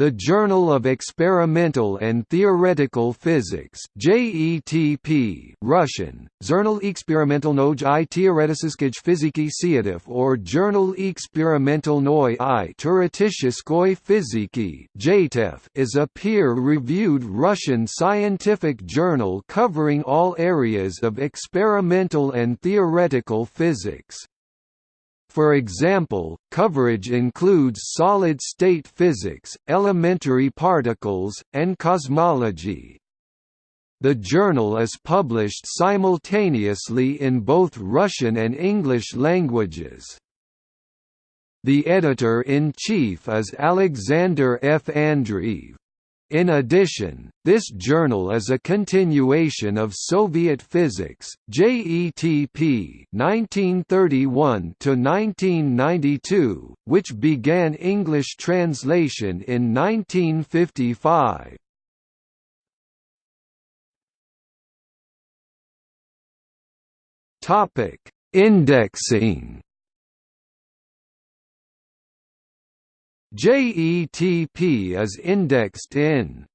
The Journal of Experimental and Theoretical Physics JETP Russian, Journal eksperimentalnoj i teoretiskoj fiziki Siatov or Journal eksperimentalnoj i teoretiskoj fiziki is a peer-reviewed Russian scientific journal covering all areas of experimental and theoretical physics. For example, coverage includes solid-state physics, elementary particles, and cosmology. The journal is published simultaneously in both Russian and English languages. The editor-in-chief is Alexander F. Andreev. In addition, this journal is a continuation of Soviet Physics, JETP 1931 1992, which began English translation in 1955. Topic: Indexing JETP is indexed in